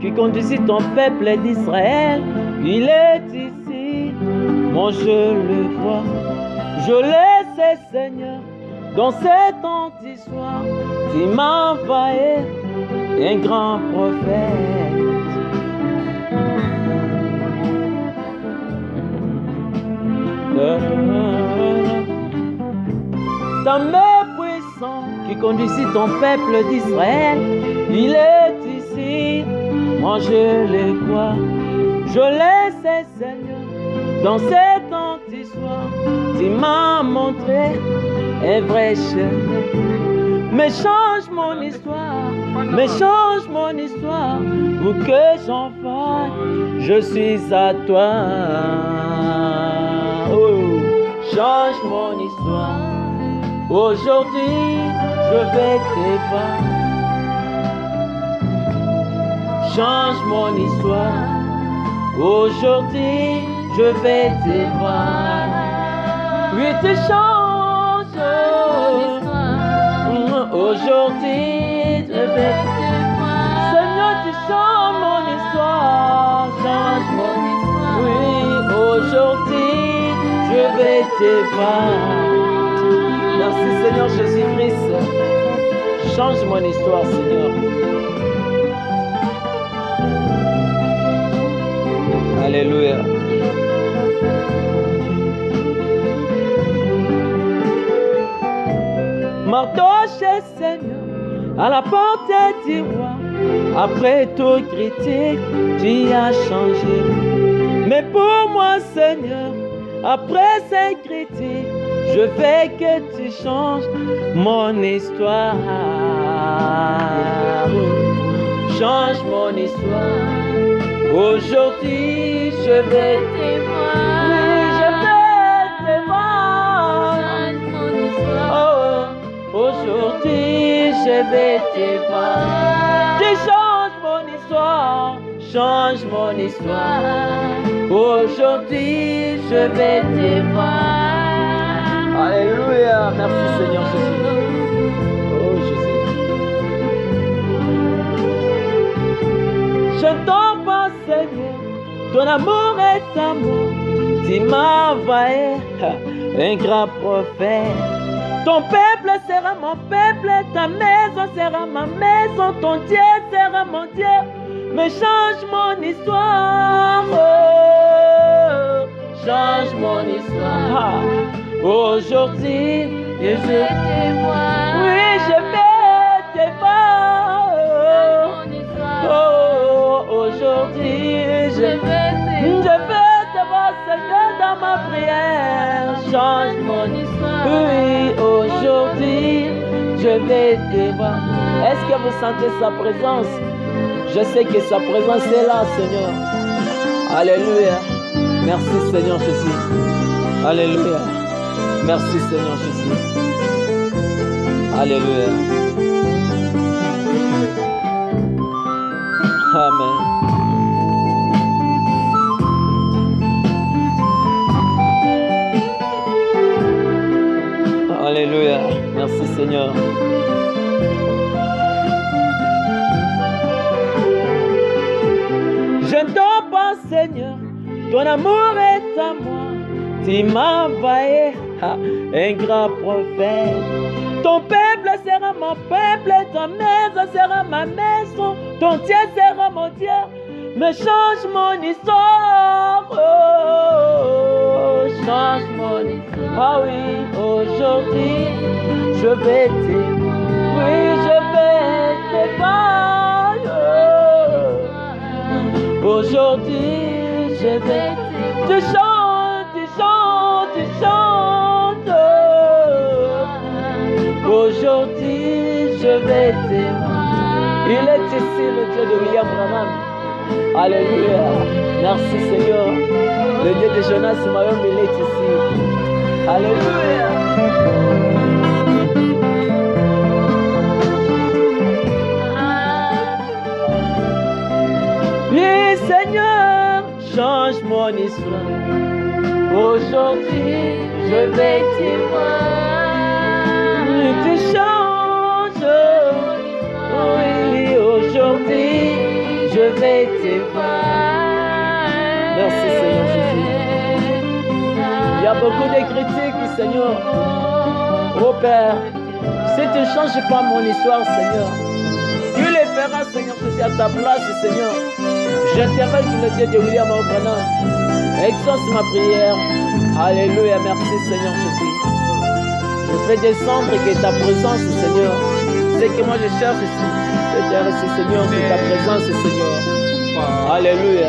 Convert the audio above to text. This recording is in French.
qui conduisit ton peuple d'Israël, il est ici. Moi je le vois, je le sais Seigneur, dans cette anti-soir, tu m'as envoyé un grand prophète. Ta main puissante qui conduisit ton peuple d'Israël, il est ici. Moi je le crois, je le sais Seigneur. Dans cet anti-soir, tu m'as montré un vrai chemin. Mais change mon histoire, mais change mon histoire pour que j'en fasse. Je suis à toi. Oh, change mon histoire. Aujourd'hui, je vais te voir. Change mon histoire. Aujourd'hui, je vais te voir. Oui, tu changes. Aujourd'hui, je vais te voir. Seigneur, tu changes mon histoire. Change mon histoire. Oui, aujourd'hui, je vais te voir. Merci Seigneur Jésus-Christ. Change mon histoire, Seigneur. Alléluia. Mardoché, Seigneur, à la porte du roi. Après tout critique, tu as changé. Mais pour moi, Seigneur, après ces critiques, je veux que tu changes mon histoire. Change mon histoire. Aujourd'hui, je vais voir. Oui, je vais te voir. Oh, aujourd'hui, je vais voir. Tu changes mon histoire. Change mon histoire. Aujourd'hui, je vais voir. Alléluia. Merci Seigneur Jésus. Ton amour est amour. Tu m'as envoyé un grand prophète. Ton peuple sera mon peuple, ta maison sera ma maison, ton Dieu sera mon Dieu. Mais change mon histoire. Oh, change mon histoire. Aujourd'hui, et je voir. Oui, je vais aujourd'hui, je vais te Je vais te voir, Seigneur, dans ma prière. Change mon histoire. Oui, aujourd'hui, je vais te voir. Est-ce que vous sentez sa présence? Je sais que sa présence est là, Seigneur. Alléluia. Merci, Seigneur Jésus. Alléluia. Merci, Seigneur Jésus. Alléluia. Merci, Seigneur. Je ne dors pas, Seigneur. Ton amour est à moi. Tu m'as envoyé un grand prophète. Ton peuple sera mon peuple, ta maison sera ma maison, ton Dieu sera mon Dieu. Mais change mon histoire, je oui, je voir. oh. Aujourd'hui, je vais tu chantes, tu chantes, tu chantes. Aujourd'hui, je voir. Il est ici, le Dieu de William Branham. Alléluia. Merci Seigneur. Le Dieu de Jonas Mayom, il est ici. Alléluia. Histoire. Aujourd'hui, je vais te voir. Oui, tu changes. Oui, aujourd'hui, je vais te voir. Merci Seigneur Jésus. Il y a beaucoup de critiques, Seigneur. Oh Père, si tu ne changes pas mon histoire, Seigneur, feras, Seigneur Jésus, à ta place, Seigneur. J'interroge le Dieu de William O'Brien. Exauce ma prière. Alléluia, merci Seigneur Jésus. Je fais descendre que ta présence, Seigneur. C'est que moi je cherche, c'est Seigneur, c'est ta présence, Seigneur. Alléluia.